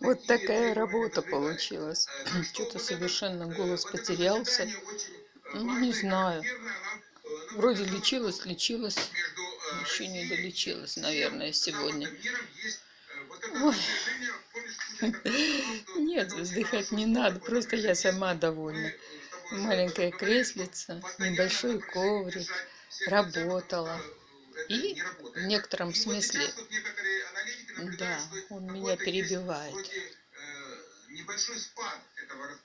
Вот такая работа получилась. Что-то совершенно голос потерялся. Ну, не знаю. Вроде лечилась, лечилась. Еще не долечилась, наверное, сегодня. Ой. Нет, вздыхать не надо, просто я сама довольна. Маленькая креслица, небольшой коврик, работала. И в некотором смысле, да, он меня перебивает. Небольшой спад этого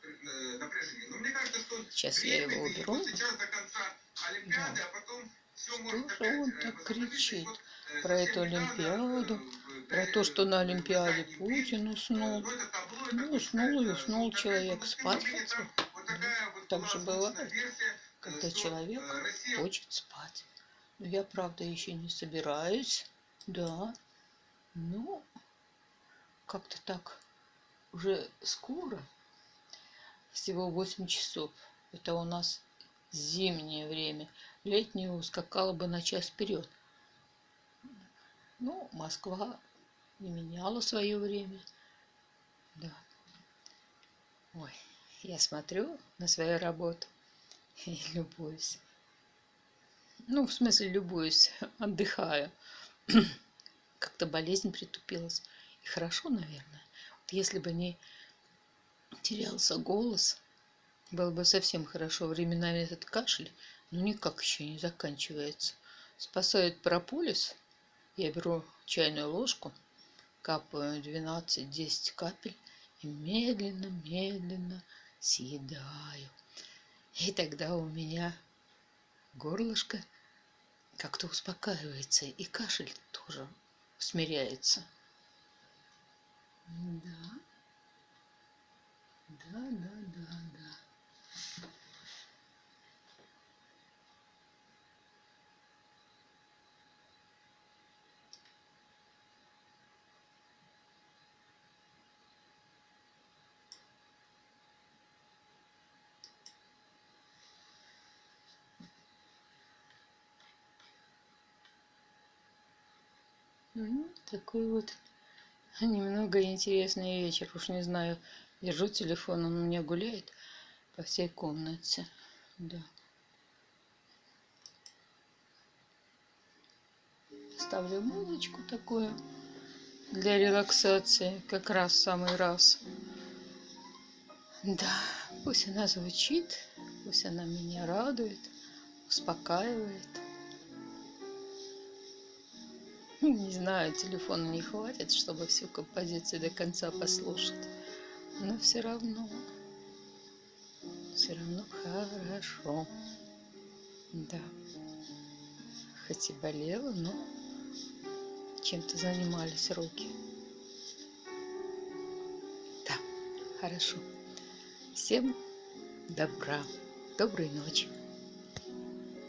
Сейчас я его уберу. Да. Что же он так кричит про эту Олимпиаду, про то, что на Олимпиаде Путин уснул. Ну, уснул и уснул человек, спать хотел. Так же бывает, когда человек хочет спать. Но я, правда, еще не собираюсь. Да. Ну, как-то так уже скоро. Всего 8 часов. Это у нас зимнее время. Летнее ускакало бы на час вперед. Ну, Москва не меняла свое время. Да. Ой, я смотрю на свою работу и любуюсь. Ну, в смысле, любуюсь, отдыхаю. Как-то болезнь притупилась. И хорошо, наверное. Вот если бы не терялся голос, было бы совсем хорошо. Временами этот кашель, ну, никак еще не заканчивается. Спасает прополис. Я беру чайную ложку, капаю 12-10 капель и медленно-медленно съедаю. И тогда у меня горлышко как-то успокаивается, и кашель тоже смиряется. Да, да, да, да, да. Такой вот немного интересный вечер. Уж не знаю, держу телефон, он у меня гуляет по всей комнате. Да. Ставлю музычку такую для релаксации, как раз самый раз. Да, пусть она звучит, пусть она меня радует, успокаивает. Не знаю, телефона не хватит, чтобы всю композицию до конца послушать. Но все равно, все равно хорошо. Да. Хоть и болела, но чем-то занимались руки. Да, хорошо. Всем добра. Доброй ночи.